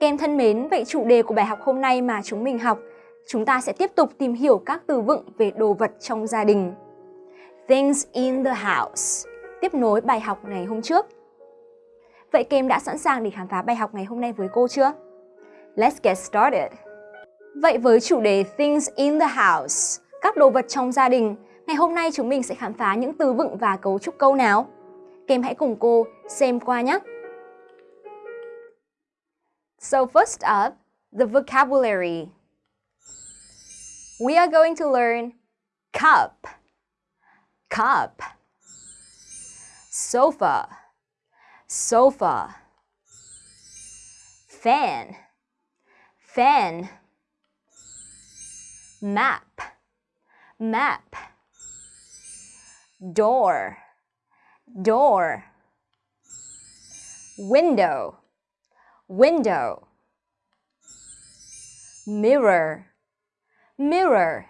Kem thân mến, vậy chủ đề của bài học hôm nay mà chúng mình học, chúng ta sẽ tiếp tục tìm hiểu các từ vựng về đồ vật trong gia đình. Things in the house, tiếp nối bài học ngày hôm trước. Vậy Kem đã sẵn sàng để khám phá bài học ngày hôm nay với cô chưa? Let's get started! Vậy với chủ đề Things in the house, các đồ vật trong gia đình, ngày hôm nay chúng mình sẽ khám phá những từ vựng và cấu trúc câu nào? Kem hãy cùng cô xem qua nhé! So first up, the vocabulary. We are going to learn cup, cup, sofa, sofa, fan, fan, map, map, door, door, window, window, mirror, mirror,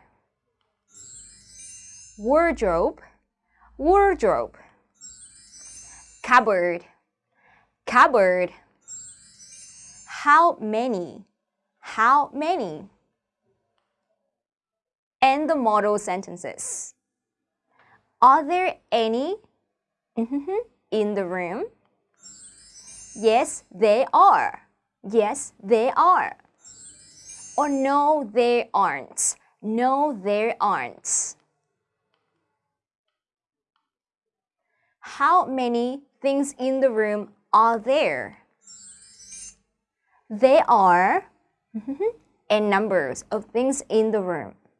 wardrobe, wardrobe, cupboard, cupboard, how many, how many, and the model sentences. Are there any in the room? Yes, they are. Yes, they are. Or no, they aren't. No, they aren't. How many things in the room are there? There are n numbers of things in the room.